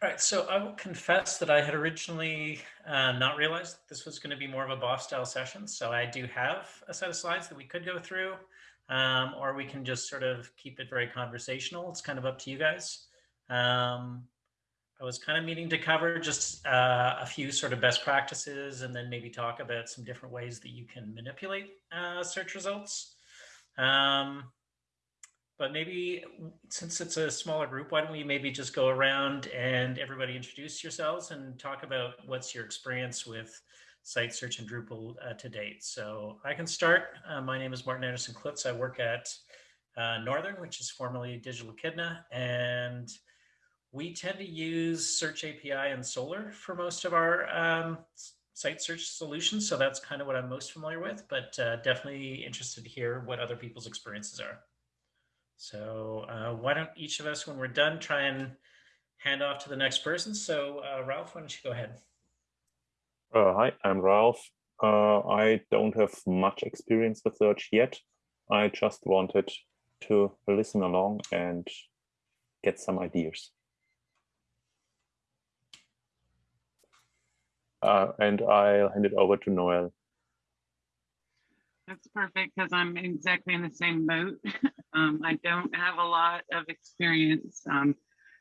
All right, so I will confess that I had originally uh, not realized this was going to be more of a BoF style session. So I do have a set of slides that we could go through, um, or we can just sort of keep it very conversational. It's kind of up to you guys. Um, I was kind of meaning to cover just uh, a few sort of best practices and then maybe talk about some different ways that you can manipulate uh, search results. Um, but maybe since it's a smaller group, why don't we maybe just go around and everybody introduce yourselves and talk about what's your experience with site search and Drupal uh, to date. So I can start. Uh, my name is Martin Anderson Clutz. I work at uh, Northern, which is formerly Digital Echidna, and we tend to use Search API and Solr for most of our um, site search solutions. So that's kind of what I'm most familiar with, but uh, definitely interested to hear what other people's experiences are. So uh, why don't each of us, when we're done, try and hand off to the next person. So uh, Ralph, why don't you go ahead? Uh, hi, I'm Ralph. Uh, I don't have much experience with search yet. I just wanted to listen along and get some ideas. Uh, and I'll hand it over to Noel. That's perfect because I'm exactly in the same boat. um, I don't have a lot of experience, um,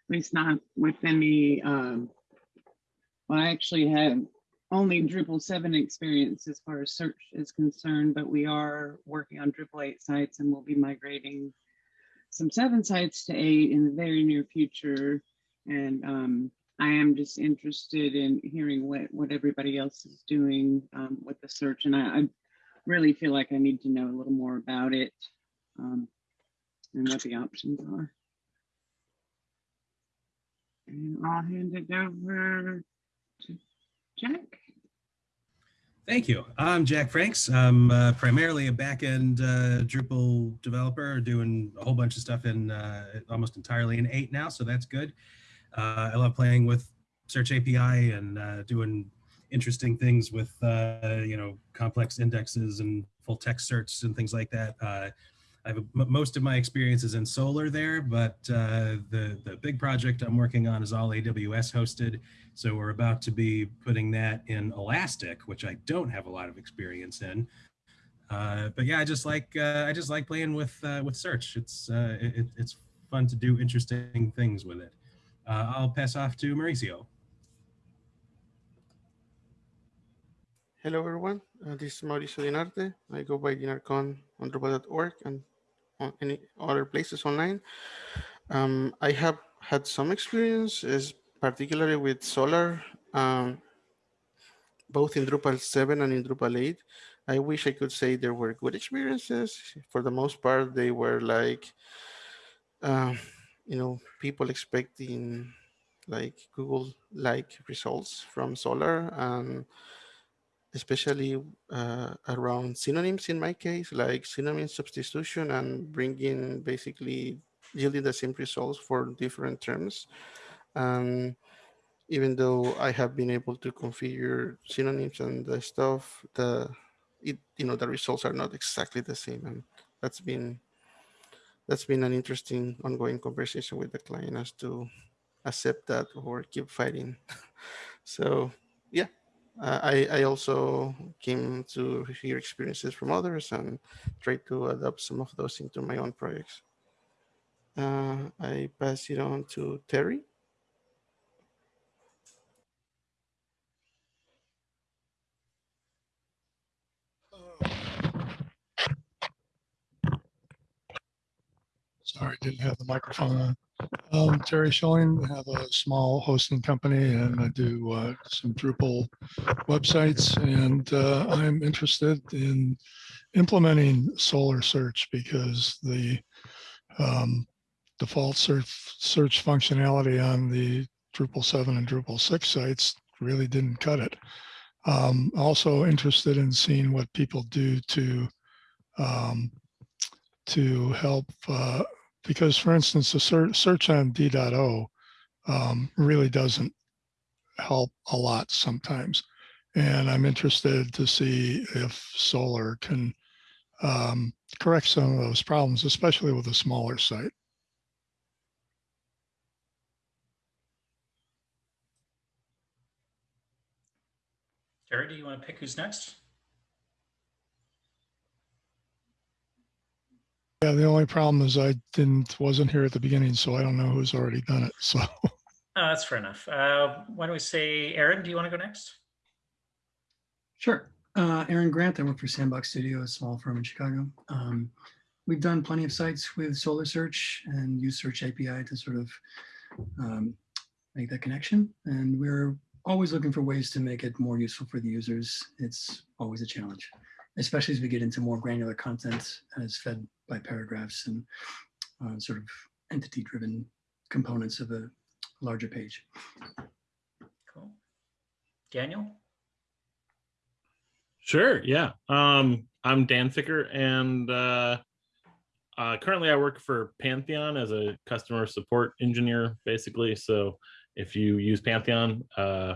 at least not with any. Um, well, I actually have only Drupal 7 experience as far as search is concerned, but we are working on Drupal 8 sites and we'll be migrating some 7 sites to 8 in the very near future. And um, I am just interested in hearing what, what everybody else is doing um, with the search. And I, I really feel like I need to know a little more about it um, and what the options are. And I'll hand it over to Jack. Thank you. I'm Jack Franks. I'm uh, primarily a backend uh, Drupal developer doing a whole bunch of stuff in uh, almost entirely in 8 now, so that's good. Uh, I love playing with Search API and uh, doing interesting things with uh, you know complex indexes and full text search and things like that. Uh, I have most of my experiences in Solr there, but uh, the the big project I'm working on is all AWS hosted. So we're about to be putting that in Elastic, which I don't have a lot of experience in. Uh, but yeah, I just like uh, I just like playing with uh, with search. It's it, it's fun to do interesting things with it. I'll pass off to Mauricio. Hello, everyone. Uh, this is Mauricio Dinarte. I go by Dinarcon on Drupal.org and on any other places online. Um, I have had some experience, is particularly with Solr, um, both in Drupal 7 and in Drupal 8. I wish I could say there were good experiences. For the most part, they were like, uh, you know, people expecting like Google-like results from Solr and especially uh, around synonyms in my case, like synonym substitution and bringing basically yielding the same results for different terms. And even though I have been able to configure synonyms and the stuff, the it you know the results are not exactly the same, and that's been that's been an interesting ongoing conversation with the client as to accept that or keep fighting. so yeah, I, I also came to hear experiences from others and try to adapt some of those into my own projects. Uh, I pass it on to Terry. Sorry, didn't have the microphone on. Um, Terry Schilling, I have a small hosting company and I do uh, some Drupal websites and uh, I'm interested in implementing Solr Search because the um, default search, search functionality on the Drupal 7 and Drupal 6 sites really didn't cut it. Um, also interested in seeing what people do to um, to help uh, because for instance, the search on D.O um, really doesn't help a lot sometimes. And I'm interested to see if Solr can um, correct some of those problems, especially with a smaller site. Terry, do you want to pick who's next? Yeah, the only problem is I didn't, wasn't here at the beginning, so I don't know who's already done it. So, Uh, that's fair enough. Uh, why don't we say, Aaron, do you want to go next? Sure. Uh, Aaron Grant, I work for Sandbox Studio, a small firm in Chicago. Um, we've done plenty of sites with Solr Search and use Search API to sort of um, make that connection. And we're always looking for ways to make it more useful for the users. It's always a challenge, especially as we get into more granular content as fed by paragraphs and uh, sort of entity-driven components of a larger page. Cool. Daniel? Sure. Yeah. Um, I'm Dan Ficker, and uh, uh, currently I work for Pantheon as a customer support engineer, basically. So if you use Pantheon uh,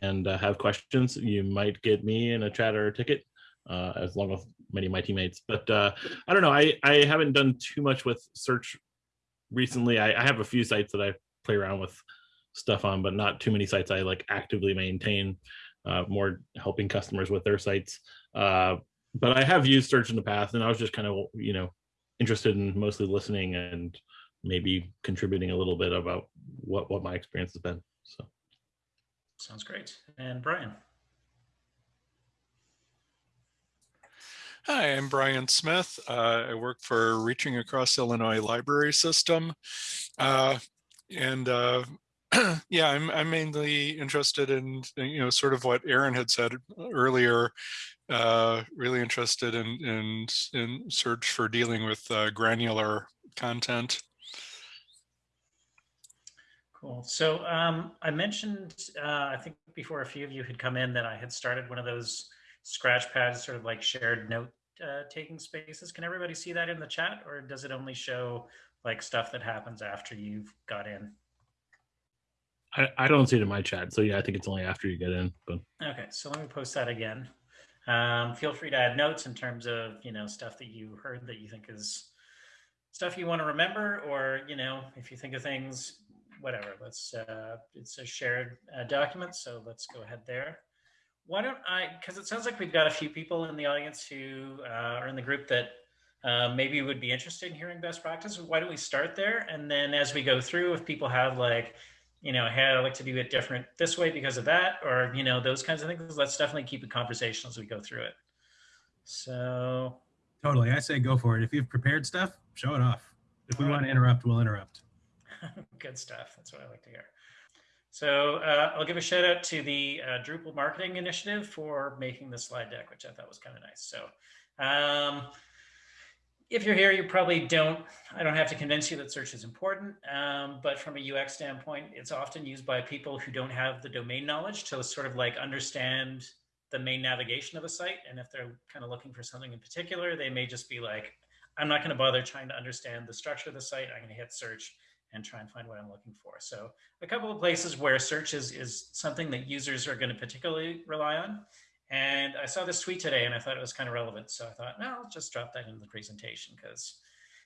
and uh, have questions, you might get me in a chat or a ticket, uh, as long as many of my teammates. But uh, I don't know. I I haven't done too much with search recently. I, I have a few sites that I play around with stuff on, but not too many sites I like actively maintain uh, more helping customers with their sites. Uh, but I have used search in the past, and I was just kind of you know interested in mostly listening and maybe contributing a little bit about what what my experience has been. So Sounds great. And Brian? Hi, I'm Brian Smith. Uh, I work for Reaching Across Illinois Library System. Uh, and uh, yeah, I'm, I'm mainly interested in, you know, sort of what Aaron had said earlier, uh, really interested in, in, in search for dealing with uh, granular content. Cool. So um, I mentioned, uh, I think before a few of you had come in that I had started one of those scratch pads, sort of like shared note uh, taking spaces. Can everybody see that in the chat or does it only show like stuff that happens after you've got in? I, I don't see it in my chat. So yeah, I think it's only after you get in. But Okay, so let me post that again. Um, feel free to add notes in terms of, you know, stuff that you heard that you think is stuff you want to remember, or, you know, if you think of things, whatever, let's, uh, it's a shared uh, document. So let's go ahead there. Why don't I, because it sounds like we've got a few people in the audience who uh, are in the group that uh, maybe would be interested in hearing best practice. Why don't we start there? And then as we go through, if people have like, you know, hey, I like to do it different this way because of that, or, you know, those kinds of things, let's definitely keep it conversational as we go through it. So, Totally. I say go for it. If you've prepared stuff, show it off. If we want to interrupt, we'll interrupt. good stuff. That's what I like to hear. So uh, I'll give a shout out to the uh, Drupal Marketing Initiative for making the slide deck, which I thought was kind of nice. So um, if you're here, you probably don't, I don't have to convince you that search is important, um, but from a UX standpoint, it's often used by people who don't have the domain knowledge to sort of like understand the main navigation of a site. And if they're kind of looking for something in particular, they may just be like, I'm not going to bother trying to understand the structure of the site. I'm going to hit search and try and find what I'm looking for. So a couple of places where search is, is something that users are going to particularly rely on. And I saw this tweet today and I thought it was kind of relevant. So I thought, no, I'll just drop that into the presentation because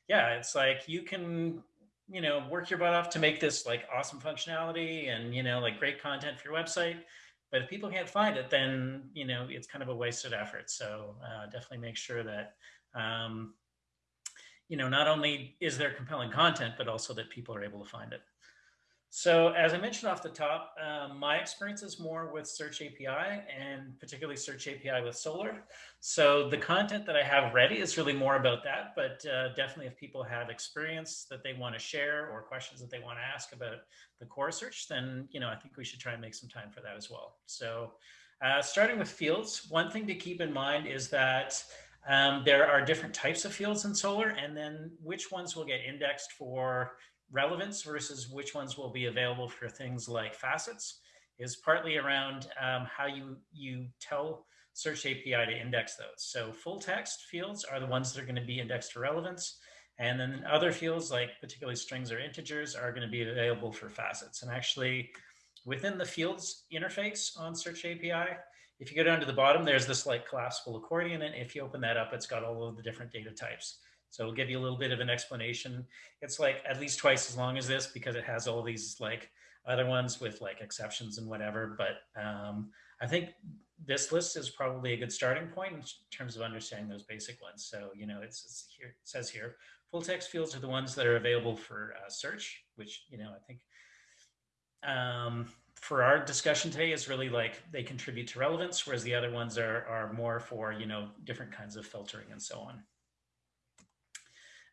yeah, it's like you can, you know, work your butt off to make this like awesome functionality and, you know, like great content for your website. But if people can't find it, then, you know, it's kind of a wasted effort. So uh, definitely make sure that, um, you know, not only is there compelling content, but also that people are able to find it. So as I mentioned off the top, um, my experience is more with Search API and particularly Search API with Solr. So the content that I have ready is really more about that, but uh, definitely if people have experience that they want to share or questions that they want to ask about the core search, then, you know, I think we should try and make some time for that as well. So uh, starting with fields, one thing to keep in mind is that um, there are different types of fields in Solr and then which ones will get indexed for relevance versus which ones will be available for things like facets is partly around um, how you, you tell Search API to index those. So full text fields are the ones that are going to be indexed for relevance. And then other fields like particularly strings or integers are going to be available for facets. And actually within the fields interface on Search API, if you go down to the bottom, there's this like collapsible accordion. And if you open that up, it's got all of the different data types. So it'll give you a little bit of an explanation. It's like at least twice as long as this because it has all these like other ones with like exceptions and whatever. But um, I think this list is probably a good starting point in terms of understanding those basic ones. So, you know, it's, it's here, it says here, full text fields are the ones that are available for uh, search, which, you know, I think um, for our discussion today is really like they contribute to relevance, whereas the other ones are, are more for, you know, different kinds of filtering and so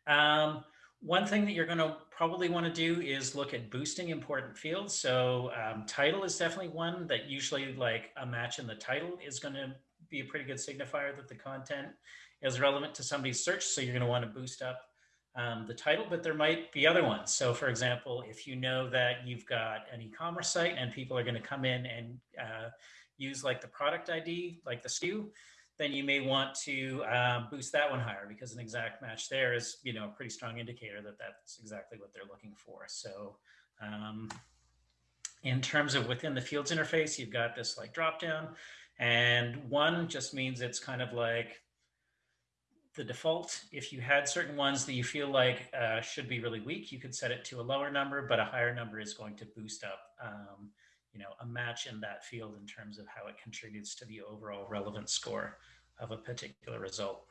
on. Um, one thing that you're going to probably want to do is look at boosting important fields. So um, title is definitely one that usually like a match in the title is going to be a pretty good signifier that the content is relevant to somebody's search. So you're going to want to boost up um, the title, but there might be other ones. So for example, if you know that you've got an e-commerce site and people are going to come in and uh, use like the product ID, like the SKU, then you may want to um, boost that one higher because an exact match there is, you know, a pretty strong indicator that that's exactly what they're looking for. So um, in terms of within the fields interface, you've got this like drop down and one just means it's kind of like the default, if you had certain ones that you feel like uh, should be really weak, you could set it to a lower number, but a higher number is going to boost up, um, you know, a match in that field in terms of how it contributes to the overall relevance score of a particular result.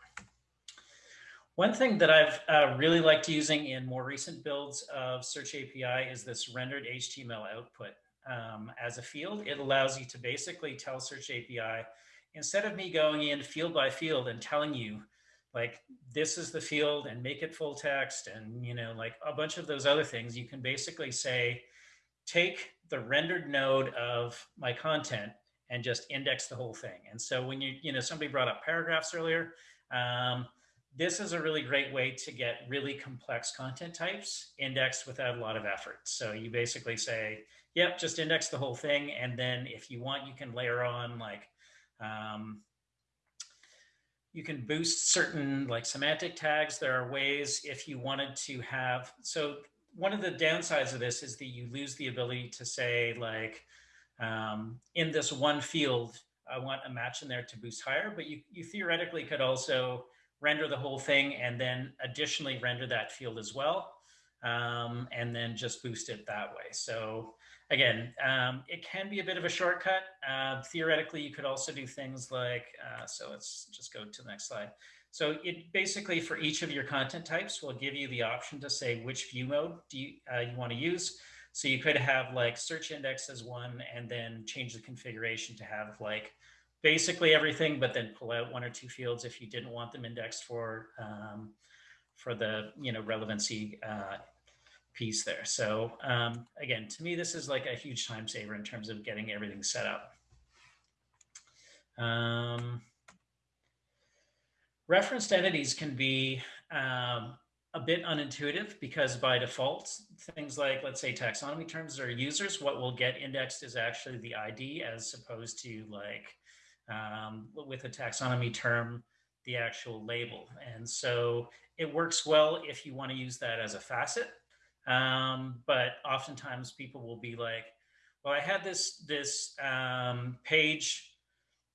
One thing that I've uh, really liked using in more recent builds of Search API is this rendered HTML output um, as a field. It allows you to basically tell Search API, instead of me going in field by field and telling you like this is the field and make it full text and you know like a bunch of those other things you can basically say take the rendered node of my content and just index the whole thing. And so when you you know somebody brought up paragraphs earlier um, this is a really great way to get really complex content types indexed without a lot of effort. So you basically say yep just index the whole thing. And then if you want you can layer on like um, you can boost certain like semantic tags. There are ways if you wanted to have, so one of the downsides of this is that you lose the ability to say like, um, in this one field, I want a match in there to boost higher, but you, you theoretically could also render the whole thing and then additionally render that field as well. Um, and then just boost it that way. So again, um, it can be a bit of a shortcut. Uh, theoretically, you could also do things like, uh, so let's just go to the next slide. So it basically for each of your content types will give you the option to say which view mode do you, uh, you want to use. So you could have like search index as one and then change the configuration to have like basically everything, but then pull out one or two fields if you didn't want them indexed for um, for the you know relevancy uh, piece there. So um, again, to me, this is like a huge time saver in terms of getting everything set up. Um, referenced entities can be um, a bit unintuitive because by default, things like, let's say taxonomy terms or users, what will get indexed is actually the ID as opposed to like um, with a taxonomy term, the actual label. And so it works well if you want to use that as a facet um, but oftentimes people will be like, well, I had this, this um, page,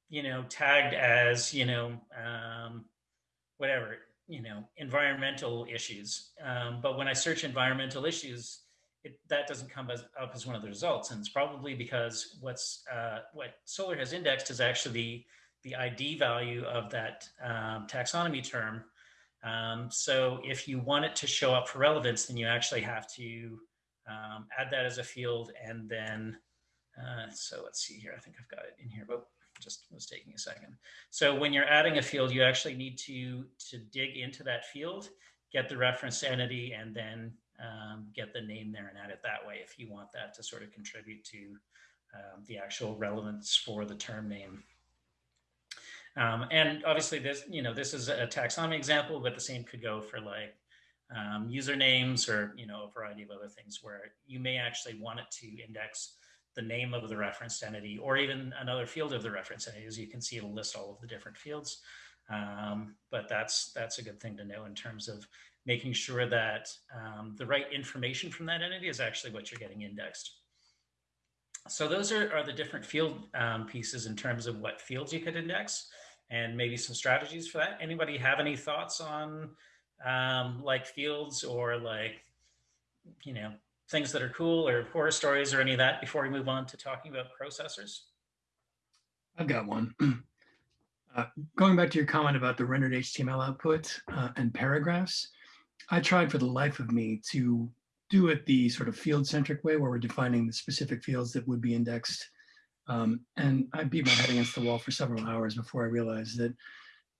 you know, tagged as, you know, um, whatever, you know, environmental issues. Um, but when I search environmental issues, it, that doesn't come as, up as one of the results. And it's probably because what's uh, what Solr has indexed is actually the, the ID value of that um, taxonomy term um, so if you want it to show up for relevance, then you actually have to um, add that as a field and then, uh, so let's see here, I think I've got it in here, but just was taking a second. So when you're adding a field, you actually need to, to dig into that field, get the reference entity, and then um, get the name there and add it that way if you want that to sort of contribute to um, the actual relevance for the term name. Um, and obviously this, you know, this is a taxonomy example, but the same could go for like um, usernames or, you know, a variety of other things where you may actually want it to index the name of the referenced entity or even another field of the reference entity. As you can see, it'll list all of the different fields. Um, but that's that's a good thing to know in terms of making sure that um, the right information from that entity is actually what you're getting indexed. So those are, are the different field um, pieces in terms of what fields you could index and maybe some strategies for that. Anybody have any thoughts on um, like fields or like, you know, things that are cool or horror stories or any of that before we move on to talking about processors? I've got one. Uh, going back to your comment about the rendered HTML output uh, and paragraphs, I tried for the life of me to do it the sort of field centric way where we're defining the specific fields that would be indexed. Um, and I beat my head against the wall for several hours before I realized that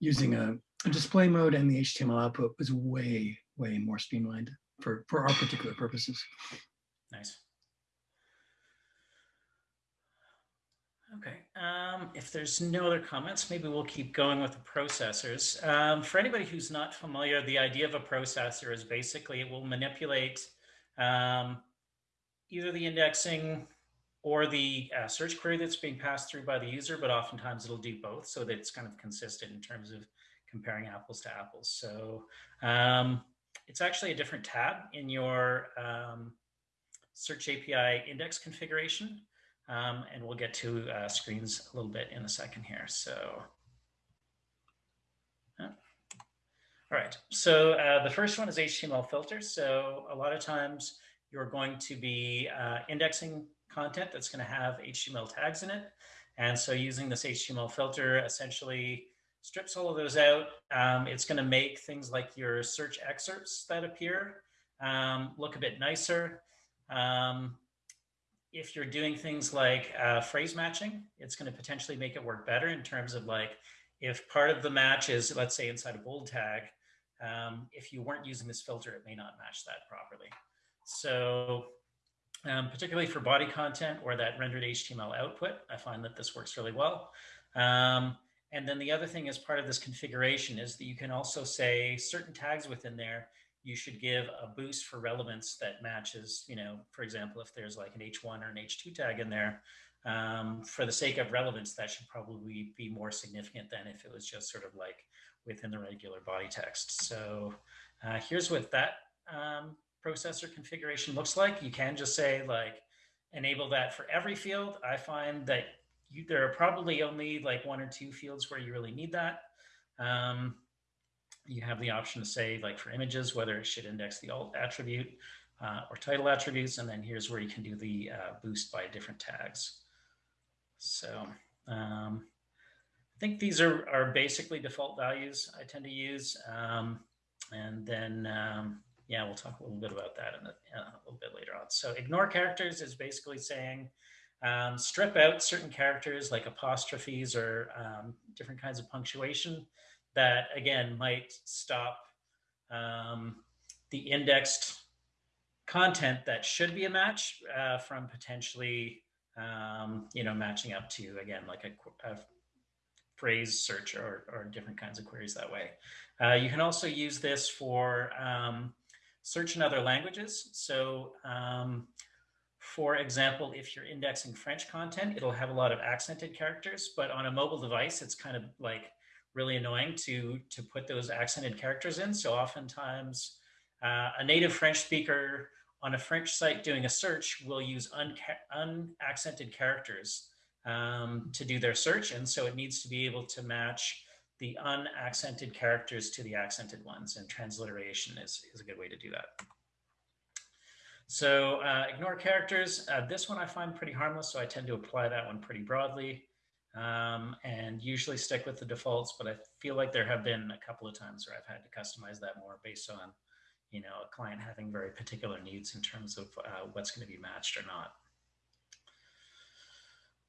using a, a display mode and the HTML output was way, way more streamlined for, for our particular purposes. Nice. Okay, um, if there's no other comments, maybe we'll keep going with the processors. Um, for anybody who's not familiar, the idea of a processor is basically it will manipulate um, either the indexing or the uh, search query that's being passed through by the user, but oftentimes it'll do both so that it's kind of consistent in terms of comparing apples to apples. So um, it's actually a different tab in your um, Search API index configuration. Um, and we'll get to uh, screens a little bit in a second here. So, all right. So uh, the first one is HTML filters. So a lot of times you're going to be uh, indexing content that's going to have HTML tags in it. And so using this HTML filter essentially strips all of those out. Um, it's going to make things like your search excerpts that appear um, look a bit nicer. Um, if you're doing things like uh, phrase matching, it's going to potentially make it work better in terms of like if part of the match is, let's say, inside a bold tag, um, if you weren't using this filter, it may not match that properly. So um, particularly for body content or that rendered HTML output, I find that this works really well. Um, and then the other thing as part of this configuration is that you can also say certain tags within there you should give a boost for relevance that matches, you know, for example, if there's like an H1 or an H2 tag in there, um, for the sake of relevance, that should probably be more significant than if it was just sort of like within the regular body text. So uh, here's what that um, processor configuration looks like. You can just say like, enable that for every field. I find that you, there are probably only like one or two fields where you really need that. Um, you have the option to say like for images, whether it should index the alt attribute uh, or title attributes. And then here's where you can do the uh, boost by different tags. So um, I think these are, are basically default values I tend to use. Um, and then, um, yeah, we'll talk a little bit about that in a, a, little bit later on. So ignore characters is basically saying um, strip out certain characters like apostrophes or um, different kinds of punctuation that again might stop um, the indexed content that should be a match uh, from potentially um, you know matching up to again like a, a phrase search or, or, different kinds of queries that way. Uh, you can also use this for um, search in other languages. So um, for example, if you're indexing French content, it'll have a lot of accented characters, but on a mobile device, it's kind of like really annoying to to put those accented characters in. So oftentimes uh, a native French speaker on a French site doing a search will use unaccented characters um, to do their search. And so it needs to be able to match the unaccented characters to the accented ones and transliteration is, is a good way to do that. So uh, ignore characters. Uh, this one I find pretty harmless, so I tend to apply that one pretty broadly um, and usually stick with the defaults, but I feel like there have been a couple of times where I've had to customize that more based on, you know, a client having very particular needs in terms of uh, what's going to be matched or not.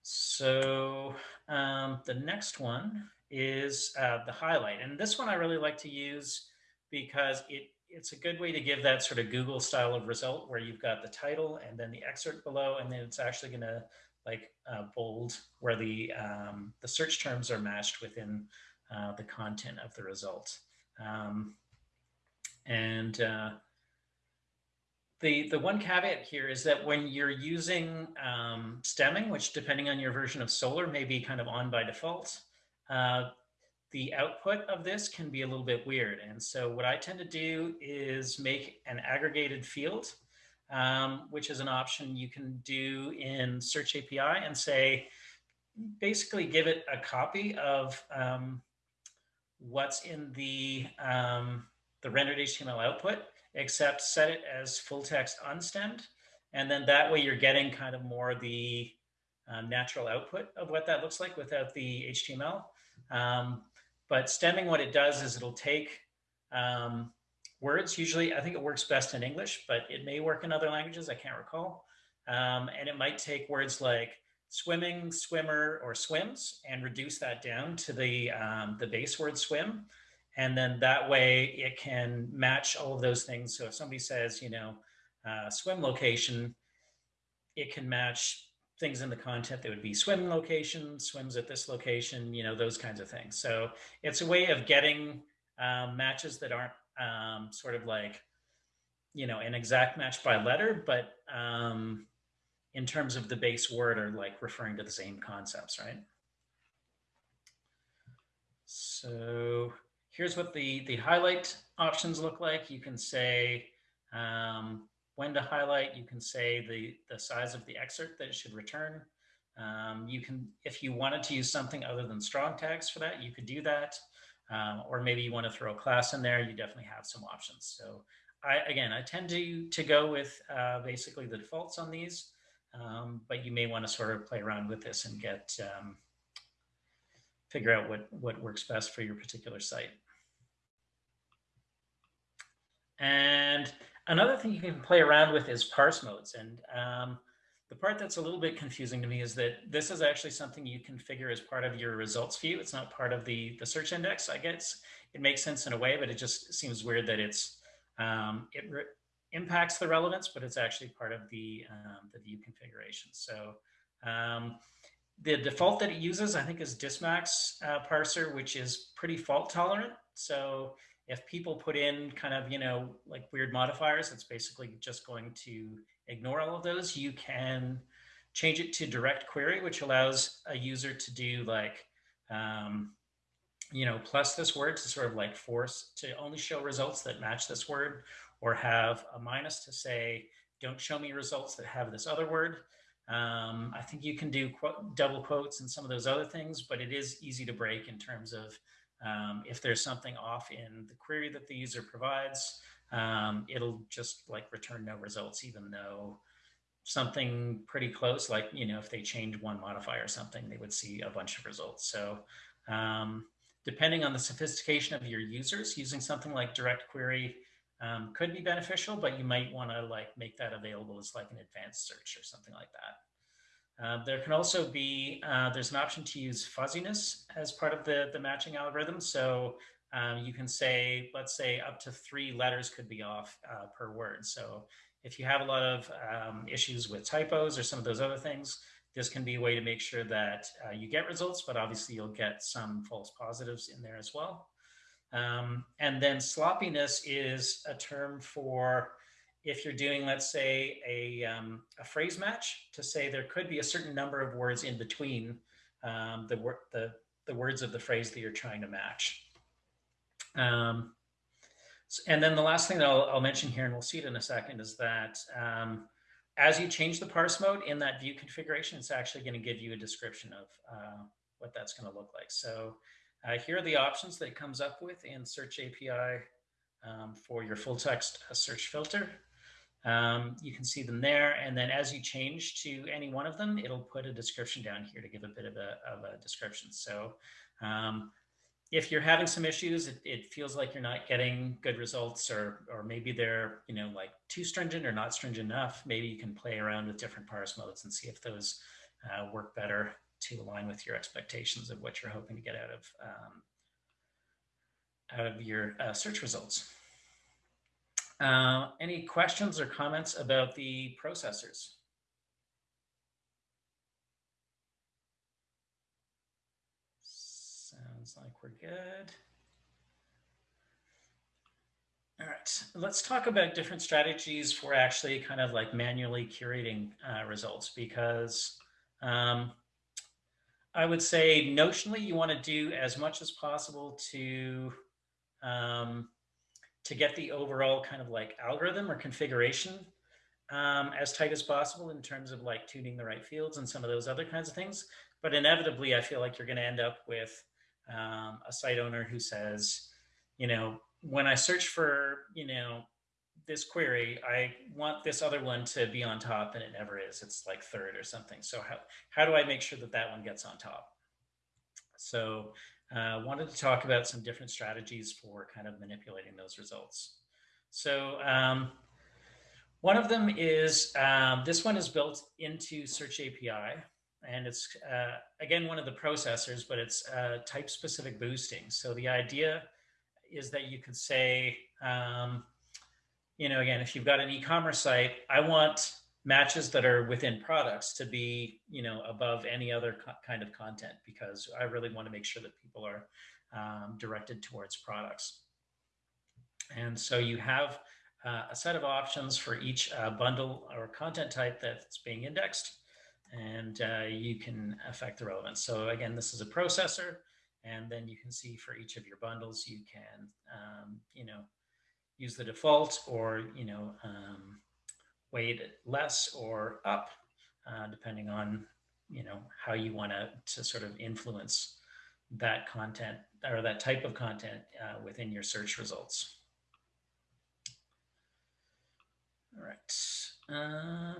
So um, the next one is uh, the highlight. And this one I really like to use because it it's a good way to give that sort of Google style of result where you've got the title and then the excerpt below, and then it's actually going to like uh, bold where the, um, the search terms are matched within uh, the content of the result. Um, and uh, the, the one caveat here is that when you're using um, stemming, which depending on your version of Solr may be kind of on by default, uh, the output of this can be a little bit weird. And so what I tend to do is make an aggregated field um, which is an option you can do in Search API and say, basically give it a copy of um, what's in the, um, the rendered HTML output, except set it as full text unstemmed. And then that way you're getting kind of more the, um, natural output of what that looks like without the HTML. Um, but stemming, what it does is it'll take um, words. Usually, I think it works best in English, but it may work in other languages. I can't recall. Um, and it might take words like swimming, swimmer, or swims and reduce that down to the, um, the base word swim. And then that way it can match all of those things. So if somebody says, you know, uh, swim location, it can match things in the content that would be swim location, swims at this location, you know, those kinds of things. So it's a way of getting um, matches that aren't um, sort of like, you know, an exact match by letter, but um, in terms of the base word are like referring to the same concepts, right? So here's what the, the highlight options look like. You can say um, when to highlight. You can say the, the size of the excerpt that it should return. Um, you can, if you wanted to use something other than strong tags for that, you could do that. Um, or maybe you want to throw a class in there, you definitely have some options. So I, again, I tend to, to go with uh, basically the defaults on these. Um, but you may want to sort of play around with this and get um, figure out what what works best for your particular site. And another thing you can play around with is parse modes. And um, the part that's a little bit confusing to me is that this is actually something you configure as part of your results view. It's not part of the, the search index. I guess it makes sense in a way, but it just seems weird that it's um, it impacts the relevance, but it's actually part of the, um, the view configuration. So um, the default that it uses, I think, is Dismax uh, parser, which is pretty fault tolerant. So if people put in kind of, you know, like weird modifiers, it's basically just going to ignore all of those. You can change it to direct query, which allows a user to do like, um, you know, plus this word to sort of like force to only show results that match this word or have a minus to say, don't show me results that have this other word. Um, I think you can do quote, double quotes and some of those other things, but it is easy to break in terms of um, if there's something off in the query that the user provides, um, it'll just like return no results, even though something pretty close, like, you know, if they change one modifier or something, they would see a bunch of results. So um, depending on the sophistication of your users, using something like direct query um, could be beneficial, but you might want to like make that available as like an advanced search or something like that. Uh, there can also be, uh, there's an option to use fuzziness as part of the, the matching algorithm. So um, you can say, let's say up to three letters could be off uh, per word. So if you have a lot of um, issues with typos or some of those other things, this can be a way to make sure that uh, you get results, but obviously you'll get some false positives in there as well. Um, and then sloppiness is a term for if you're doing, let's say, a, um, a phrase match to say there could be a certain number of words in between um, the, the, the words of the phrase that you're trying to match. Um, and then the last thing that I'll, I'll, mention here, and we'll see it in a second, is that um, as you change the parse mode in that view configuration, it's actually going to give you a description of uh, what that's going to look like. So uh, here are the options that it comes up with in Search API um, for your full text uh, search filter. Um, you can see them there. And then as you change to any one of them, it'll put a description down here to give a bit of a, of a description. So um, if you're having some issues, it, it, feels like you're not getting good results or, or maybe they're, you know, like too stringent or not stringent enough, maybe you can play around with different parse modes and see if those uh, work better to align with your expectations of what you're hoping to get out of um, out of your uh, search results. Uh, any questions or comments about the processors? Sounds like we're good. All right, let's talk about different strategies for actually kind of like manually curating uh, results because um, I would say notionally, you want to do as much as possible to um, to get the overall kind of like algorithm or configuration um, as tight as possible in terms of like tuning the right fields and some of those other kinds of things. But inevitably, I feel like you're going to end up with um, a site owner who says, you know, when I search for, you know, this query, I want this other one to be on top and it never is. It's like third or something. So how, how do I make sure that that one gets on top? So uh, wanted to talk about some different strategies for kind of manipulating those results. So um, one of them is, um, this one is built into Search API and it's uh, again one of the processors, but it's uh, type specific boosting. So the idea is that you could say, um, you know, again, if you've got an e-commerce site, I want matches that are within products to be, you know, above any other kind of content because I really want to make sure that people are um, directed towards products. And so you have uh, a set of options for each uh, bundle or content type that's being indexed and uh, you can affect the relevance. So again, this is a processor, and then you can see for each of your bundles, you can, um, you know, use the default or, you know, um, weight less or up, uh, depending on, you know, how you want to, to sort of influence that content or that type of content uh, within your search results. All right. Uh,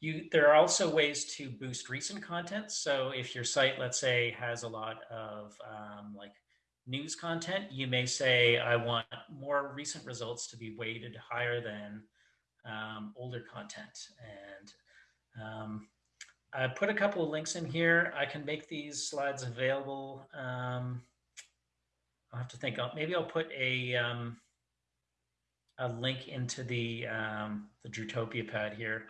you, there are also ways to boost recent content. So if your site, let's say, has a lot of um, like news content, you may say, I want more recent results to be weighted higher than um, older content. And um, I put a couple of links in here. I can make these slides available. Um, I'll have to think. Maybe I'll put a um, a link into the um, the Drutopia pad here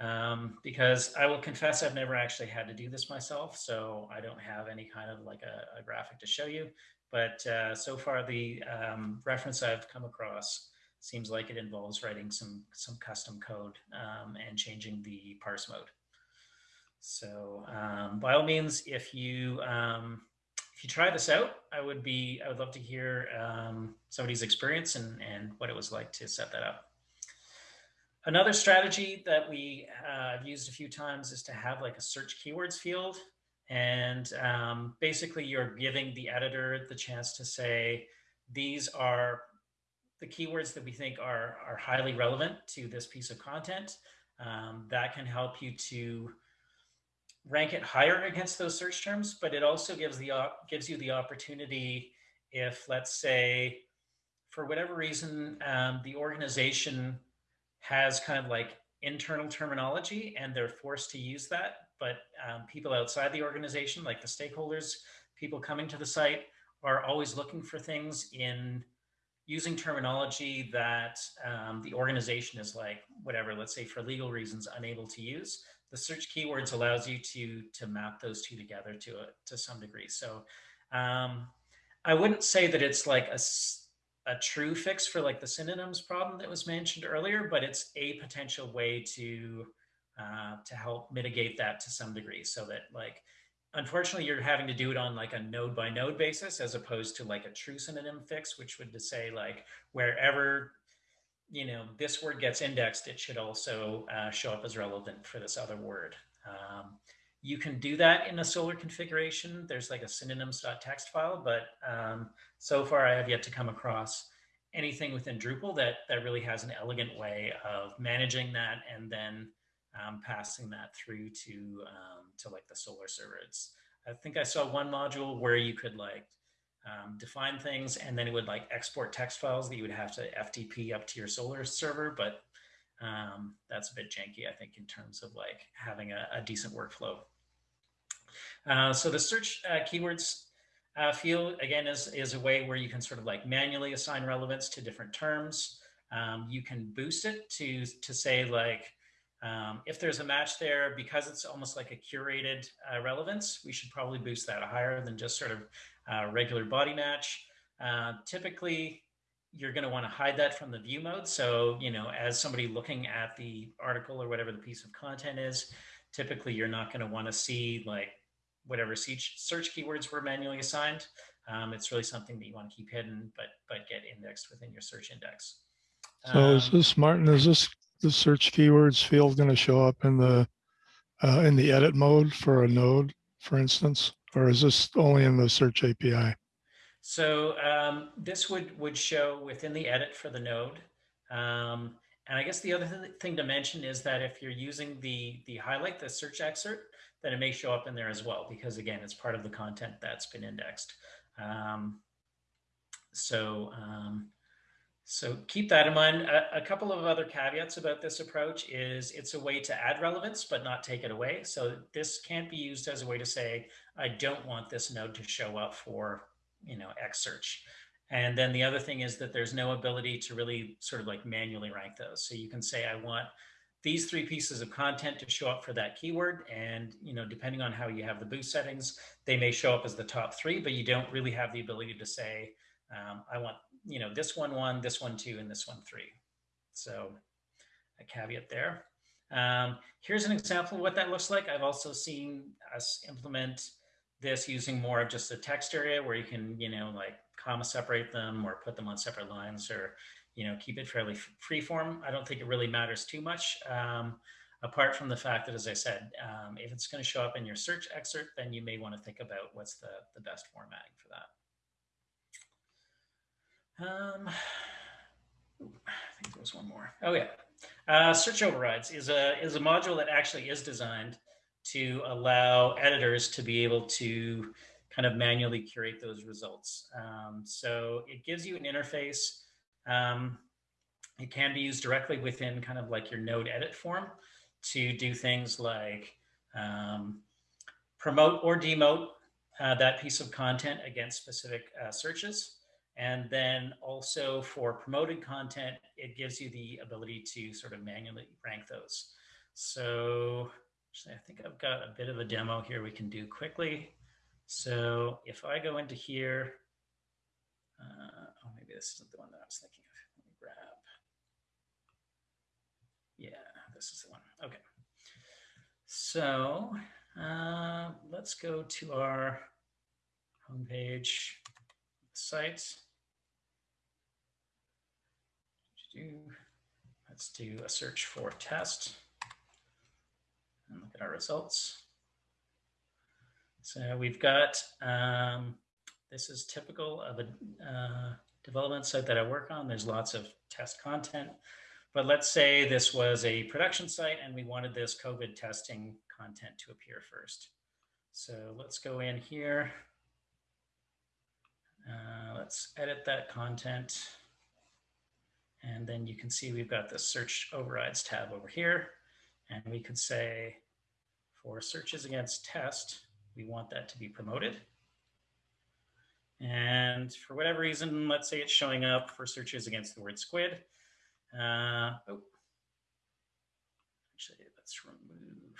um, because I will confess I've never actually had to do this myself, so I don't have any kind of like a, a graphic to show you. But uh, so far, the reference I've come across seems like it involves writing some some custom code um, and changing the parse mode. So um, by all means, if you um, if you try this out, I would be I would love to hear um, somebody's experience and and what it was like to set that up. Another strategy that we uh, have used a few times is to have like a search keywords field. And um, basically you're giving the editor the chance to say, these are the keywords that we think are, are highly relevant to this piece of content. Um, that can help you to rank it higher against those search terms, but it also gives the gives you the opportunity if, let's say, for whatever reason, um, the organization has kind of like internal terminology and they're forced to use that. But um, people outside the organization, like the stakeholders, people coming to the site, are always looking for things in using terminology that um, the organization is like, whatever, let's say for legal reasons, unable to use. The search keywords allows you to, to map those two together to, a, to some degree. So um, I wouldn't say that it's like a a true fix for like the synonyms problem that was mentioned earlier, but it's a potential way to uh, to help mitigate that to some degree so that like unfortunately you're having to do it on like a node by node basis as opposed to like a true synonym fix which would say like wherever you know this word gets indexed it should also uh, show up as relevant for this other word um, you can do that in a Solr configuration. There's like a synonyms.txt file, but um, so far I have yet to come across anything within Drupal that, that really has an elegant way of managing that and then um, passing that through to, um, to like the Solr server. It's, I think I saw one module where you could like um, define things and then it would like export text files that you would have to FTP up to your Solr server, but um, that's a bit janky, I think, in terms of like having a, a decent workflow. Uh, so the search uh, keywords uh, field, again, is, is a way where you can sort of like manually assign relevance to different terms. Um, you can boost it to, to say like, um, if there's a match there, because it's almost like a curated uh, relevance, we should probably boost that higher than just sort of uh, regular body match. Uh, typically, you're going to want to hide that from the view mode. So, you know, as somebody looking at the article or whatever the piece of content is, typically you're not going to want to see like whatever search keywords were manually assigned. Um, it's really something that you want to keep hidden, but but get indexed within your search index. So um, is this Martin? Is this the search keywords field going to show up in the uh, in the edit mode for a node, for instance, or is this only in the search API? So um, this would would show within the edit for the node. Um, and I guess the other th- thing to mention is that if you're using the the highlight, the search excerpt, then it may show up in there as well because again, it's part of the content that's been indexed. Um, so um, so keep that in mind. A, a, couple of other caveats about this approach is it's a way to add relevance, but not take it away. So this can't be used as a way to say, I don't want this node to show up for, you know, X search. And then the other thing is that there's no ability to really sort of like manually rank those. So you can say, I want these three pieces of content to show up for that keyword. And, you know, depending on how you have the boost settings, they may show up as the top three, but you don't really have the ability to say, um, I want you know, this one one, this one two, and this one three. So a caveat there. Um, here's an example of what that looks like. I've also seen us implement this using more of just a text area where you can, you know, like comma separate them or put them on separate lines or, you know, keep it fairly free form. I don't think it really matters too much. Um, apart from the fact that, as I said, um, if it's going to show up in your search excerpt, then you may want to think about what's the, the best formatting for that. Um, I think there was one more. Oh yeah, uh, search overrides is a is a module that actually is designed to allow editors to be able to kind of manually curate those results. Um, so it gives you an interface. Um, it can be used directly within kind of like your node edit form to do things like um, promote or demote uh, that piece of content against specific uh, searches. And then also for promoted content, it gives you the ability to sort of manually rank those. So actually, I think I've got a bit of a demo here we can do quickly. So if I go into here, uh, oh, maybe this isn't the one that I was thinking of. Let me grab. Yeah, this is the one. Okay. So uh, let's go to our homepage site. Do, let's do a search for test and look at our results. So we've got, um, this is typical of a uh, development site that I work on. There's lots of test content, but let's say this was a production site and we wanted this COVID testing content to appear first. So let's go in here. Uh, let's edit that content. And then you can see we've got the search overrides tab over here. And we could say for searches against test, we want that to be promoted. And for whatever reason, let's say it's showing up for searches against the word squid. Uh, oh, actually, let's remove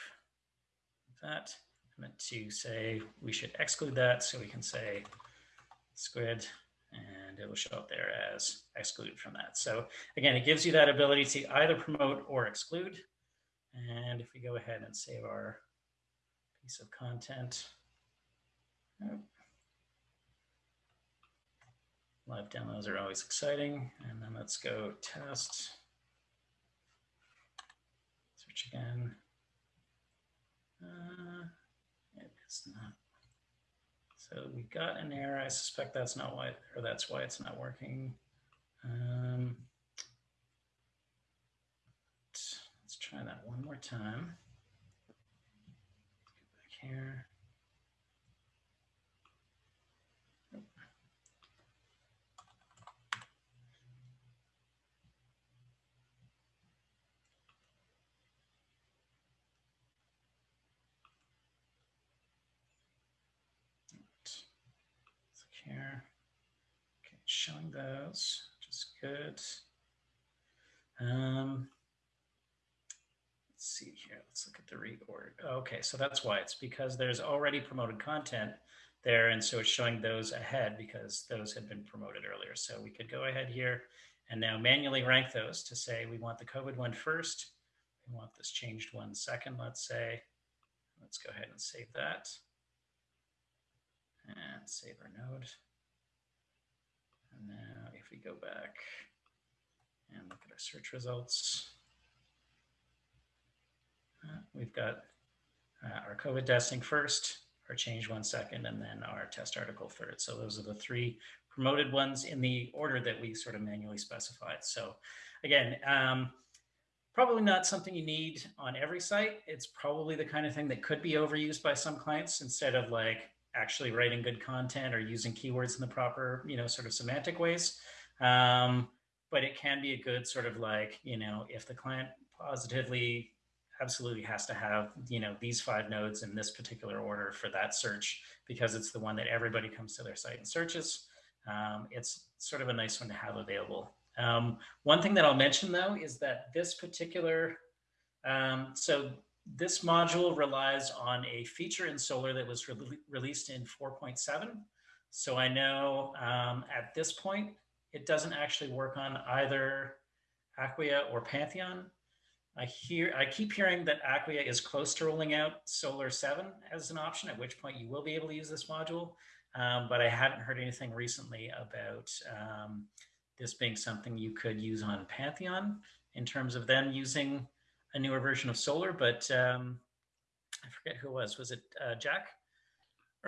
that. I meant to say we should exclude that. So we can say squid and it will show up there as excluded from that. So again, it gives you that ability to either promote or exclude. And if we go ahead and save our piece of content, live demos are always exciting. And then let's go test, search again. Uh, it's not so we got an error. I suspect that's not why, or that's why it's not working. Um, let's try that one more time. Get back here. Okay, showing those, which is good. Um, let's see here. Let's look at the reorder. Okay, so that's why it's because there's already promoted content there, and so it's showing those ahead because those had been promoted earlier. So we could go ahead here and now manually rank those to say we want the COVID one first. We want this changed one second, let's say. Let's go ahead and save that and save our node. And now if we go back and look at our search results, uh, we've got uh, our COVID testing first, our change one second, and then our test article third. So those are the three promoted ones in the order that we sort of manually specified. So again, um, probably not something you need on every site. It's probably the kind of thing that could be overused by some clients instead of like actually writing good content or using keywords in the proper, you know, sort of semantic ways. Um, but it can be a good sort of like, you know, if the client positively absolutely has to have, you know, these five nodes in this particular order for that search because it's the one that everybody comes to their site and searches. Um, it's sort of a nice one to have available. Um, one thing that I'll mention though is that this particular, um, so this module relies on a feature in Solr that was re released in 4.7. So I know um, at this point, it doesn't actually work on either Acquia or Pantheon. I hear, I keep hearing that Acquia is close to rolling out Solr 7 as an option, at which point you will be able to use this module. Um, but I haven't heard anything recently about um, this being something you could use on Pantheon in terms of them using a newer version of Solr, But um, I forget who it was. Was it uh, Jack?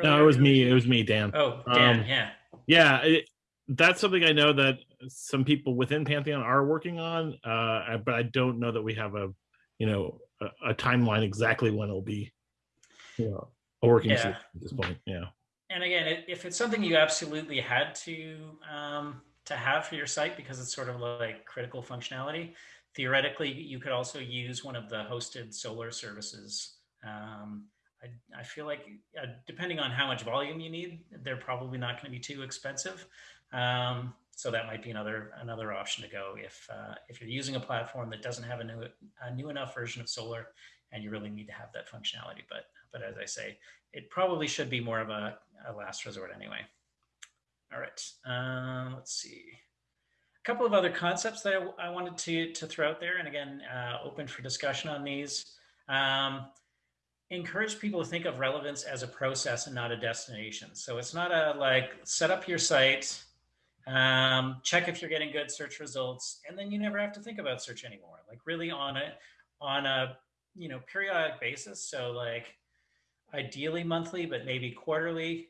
No, it was me. It was me, Dan. Oh, Dan. Um, yeah. Yeah, it, that's something I know that some people within Pantheon are working on, uh, but I don't know that we have a, you know, a, a timeline exactly when it'll be, you know, a working Yeah. at this point. Yeah. and again, if it's something you absolutely had to um, to have for your site because it's sort of like critical functionality, theoretically you could also use one of the hosted Solr services. Um, I, I feel like uh, depending on how much volume you need, they're probably not going to be too expensive. Um, so that might be another another option to go if uh, if you're using a platform that doesn't have a new a new enough version of Solr and you really need to have that functionality. But but as I say, it probably should be more of a, a last resort anyway. All right, uh, let's see. A couple of other concepts that I, I wanted to, to throw out there, and again, uh, open for discussion on these. Um, encourage people to think of relevance as a process and not a destination. So it's not a like set up your site, um, check if you're getting good search results, and then you never have to think about search anymore. Like really on a on a you know periodic basis. So like ideally monthly, but maybe quarterly.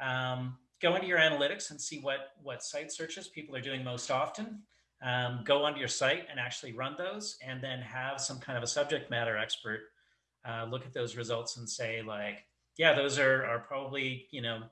Um, go into your analytics and see what what site searches people are doing most often. Um, go onto your site and actually run those, and then have some kind of a subject matter expert uh, look at those results and say like, yeah, those are are probably you know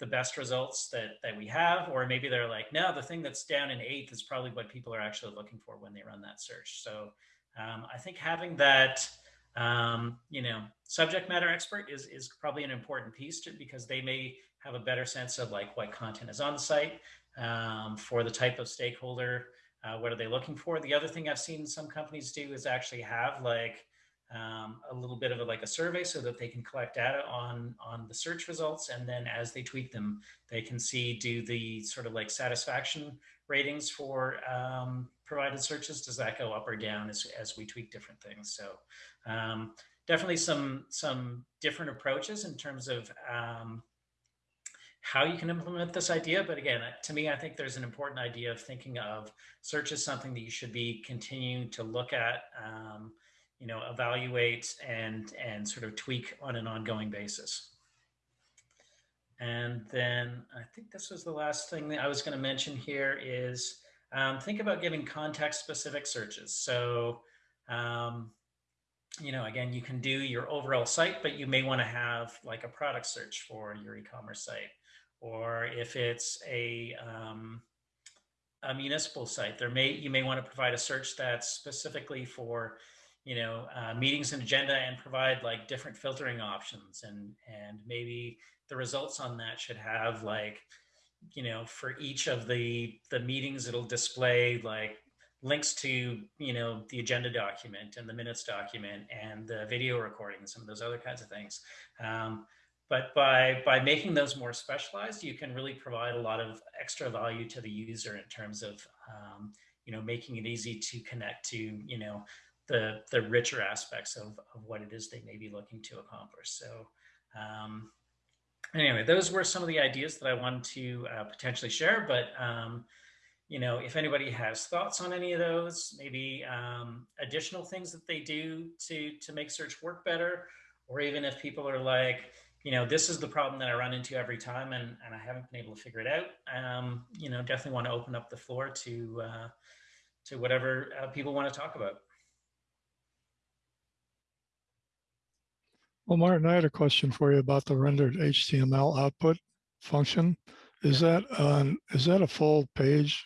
the best results that that we have, or maybe they're like, no, the thing that's down in eighth is probably what people are actually looking for when they run that search. So um, I think having that um, you know subject matter expert is is probably an important piece to because they may have a better sense of like what content is on the site um, for the type of stakeholder uh, what are they looking for. The other thing i've seen some companies do is actually have like um, a little bit of a, like a survey so that they can collect data on on the search results and then as they tweak them they can see do the sort of like satisfaction ratings for um, provided searches. Does that go up or down as, as we tweak different things? So um, definitely some some different approaches in terms of um, how you can implement this idea. But again, to me, I think there's an important idea of thinking of search as something that you should be continuing to look at, um, you know, evaluate and and sort of tweak on an ongoing basis. And then I think this was the last thing that I was going to mention here is um, think about giving context specific searches. So um, you know, again, you can do your overall site, but you may want to have like a product search for your e-commerce site. Or if it's a, um, a municipal site, there may you may want to provide a search that's specifically for, you know, uh, meetings and agenda and provide like different filtering options. And, and maybe the results on that should have like, you know, for each of the, the meetings, it'll display like links to you know the agenda document and the minutes document and the video recording and some of those other kinds of things um, but by by making those more specialized you can really provide a lot of extra value to the user in terms of um, you know making it easy to connect to you know the the richer aspects of, of what it is they may be looking to accomplish. So um, anyway those were some of the ideas that i wanted to uh, potentially share but um, you know, if anybody has thoughts on any of those, maybe um, additional things that they do to to make search work better, or even if people are like, you know, this is the problem that I run into every time, and, and I haven't been able to figure it out. Um, you know, definitely want to open up the floor to uh, to whatever uh, people want to talk about. Well, Martin, I had a question for you about the rendered HTML output function. Is that on, is that a full page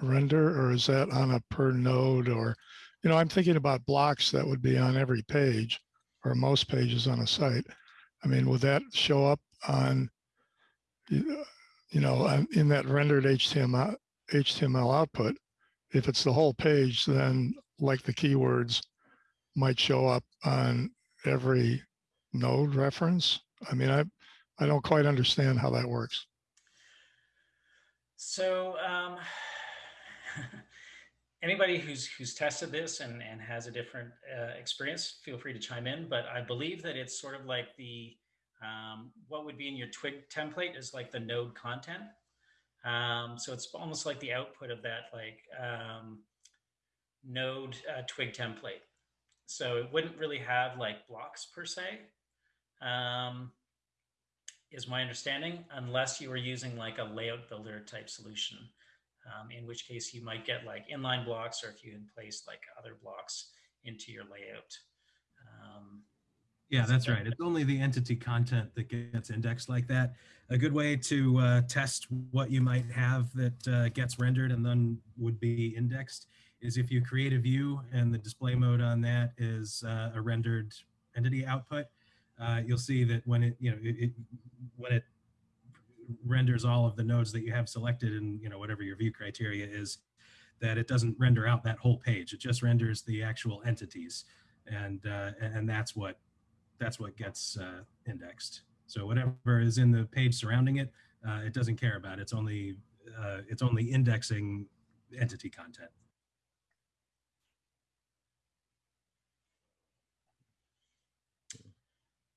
render or is that on a per node or, you know, I'm thinking about blocks that would be on every page or most pages on a site. I mean, would that show up on, you you know, in that rendered HTML, HTML output? If it's the whole page, then like the keywords might show up on every node reference? I mean, I, I don't quite understand how that works. So, um, anybody who's who's tested this and and has a different uh, experience, feel free to chime in. But I believe that it's sort of like the um, what would be in your Twig template is like the node content. Um, so it's almost like the output of that like um, node uh, Twig template. So it wouldn't really have like blocks per se. Um, is my understanding, unless you were using like a layout builder type solution, um, in which case you might get like inline blocks or if you had placed like other blocks into your layout. Um, Yeah, that's right. It's only the entity content that gets indexed like that. A good way to uh, test what you might have that uh, gets rendered and then would be indexed is if you create a view and the display mode on that is uh, a rendered entity output, uh, you'll see that when it, you know, it, it, when it renders all of the nodes that you have selected and, you know, whatever your view criteria is, that it doesn't render out that whole page. It just renders the actual entities. And, uh, and that's what that's what gets uh, indexed. So whatever is in the page surrounding it, uh, it doesn't care about. It's only uh, it's only indexing entity content.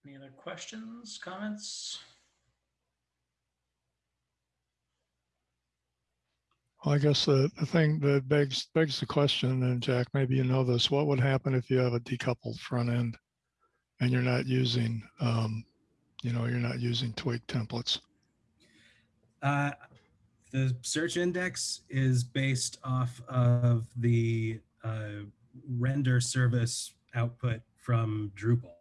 any other questions, comments? Well, I guess the, the thing that begs, begs the question, and Jack, maybe you know this, what would happen if you have a decoupled front end and you're not using, um, you know, you're not using Twig templates? Uh, the search index is based off of the uh, render service output from Drupal.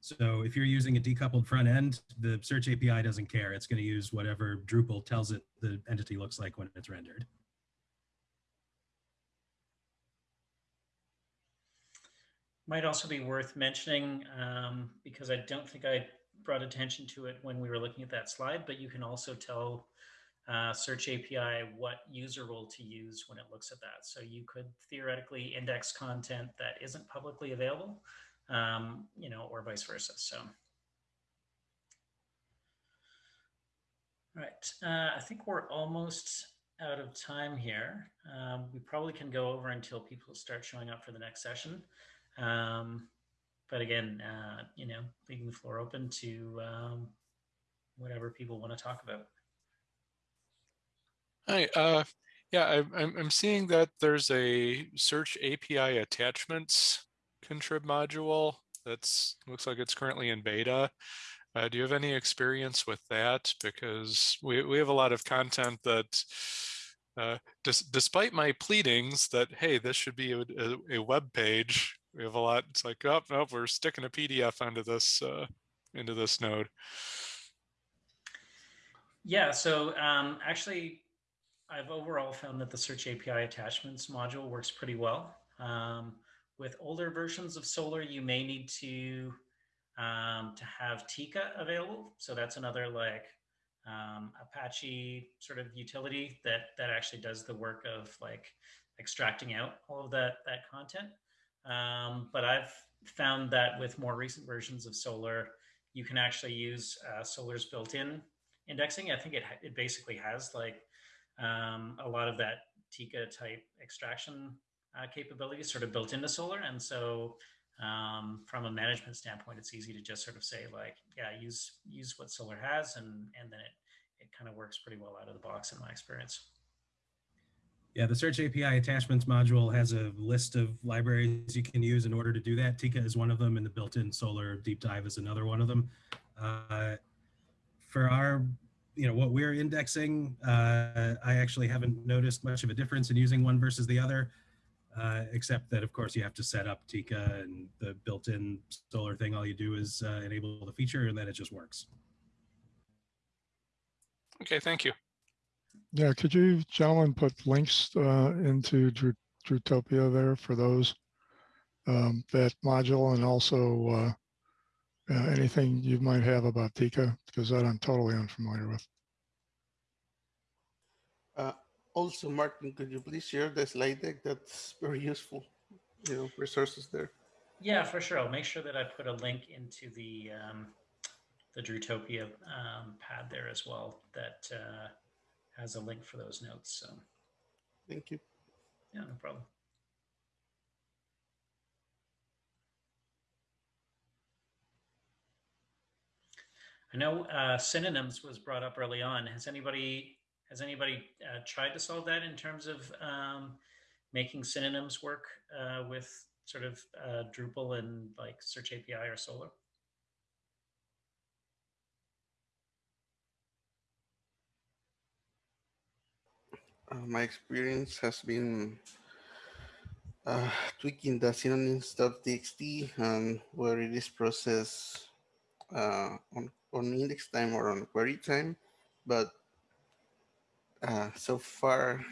So if you're using a decoupled front end, the search API doesn't care. It's going to use whatever Drupal tells it the entity looks like when it's rendered. Might also be worth mentioning, um, because I don't think I brought attention to it when we were looking at that slide, but you can also tell uh, Search API what user role to use when it looks at that. So you could theoretically index content that isn't publicly available, um, you know, or vice versa. So. All right, uh, I think we're almost out of time here. Um, we probably can go over until people start showing up for the next session. Um, but again, uh, you know, leaving the floor open to um, whatever people want to talk about. Hi, uh, yeah, I'm, I'm, I'm seeing that there's a search API attachments contrib module that's looks like it's currently in beta. Uh, do you have any experience with that? Because we, we have a lot of content that, uh, dis despite my pleadings that, hey, this should be a, a, a, web page, we have a lot, it's like, oh, no, we're sticking a PDF onto this, uh, into this node. Yeah, so um, actually, I've overall found that the Search API attachments module works pretty well. Um, with older versions of Solr, you may need to um, to have Tika available. So that's another like um, Apache sort of utility that that actually does the work of like extracting out all of that that content. Um, but I've found that with more recent versions of Solr, you can actually use uh, Solr's built-in indexing. I think it it basically has like um, a lot of that Tika type extraction uh, capabilities sort of built into Solr. and so um, from a management standpoint, it's easy to just sort of say like, yeah, use use what Solr has, and and then it it kind of works pretty well out of the box in my experience. Yeah, the Search API attachments module has a list of libraries you can use in order to do that. Tika is one of them, and the built-in Solr Deep Dive is another one of them. Uh, for our, you know, what we're indexing, uh, I actually haven't noticed much of a difference in using one versus the other, uh, except that, of course, you have to set up Tika and the built-in Solr thing. All you do is uh, enable the feature, and then it just works. Okay, thank you. Yeah, could you gentlemen put links uh, into Dru- Drutopia there for those? um, That module and also uh, uh, anything you might have about Tika, because that I'm totally unfamiliar with. Also, Martin, could you please share the slide deck? That's very useful. You know, resources there. Yeah, for sure. I'll make sure that I put a link into the um, the Drutopia um, pad there as well. That uh, has a link for those notes. So Thank you. yeah, no problem. I know uh, synonyms was brought up early on. Has anybody has anybody uh, tried to solve that in terms of um, making synonyms work uh, with sort of uh, Drupal and like Search API or Solr? Uh, my experience has been uh, tweaking the synonyms.txt and where it is processed uh, on, on index time or on query time. But uh, so far,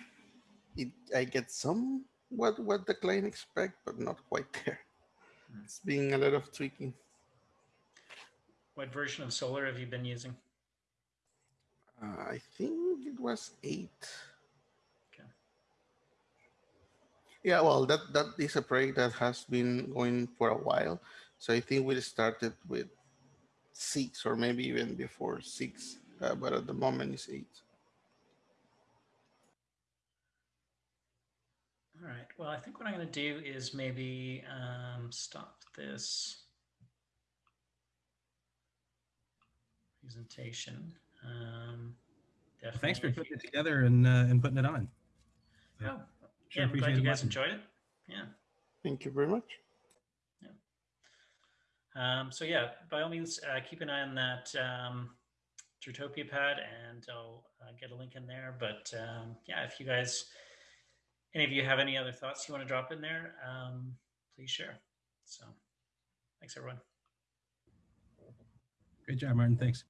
it, I get some what, what the client expect, but not quite there. Hmm. It's being a lot of tweaking. What version of Solr have you been using? Uh, I think it was eight. Okay. Yeah, well, that that is a project that has been going for a while. So I think we started with six or maybe even before six, uh, but at the moment it's eight. All right. Well, I think what I'm going to do is maybe um, stop this presentation. Um, definitely. Thanks for putting it together and uh, and putting it on. Yeah. Oh, Sure yeah, I'm glad appreciate you guys lesson. enjoyed it. Yeah. Thank you very much. Um, so yeah, by all means, uh, keep an eye on that um, Drutopia pad, and I'll uh, get a link in there. But um, yeah, if you guys, any of you have any other thoughts you want to drop in there, um, please share. So, thanks everyone. Great job, Martin. Thanks.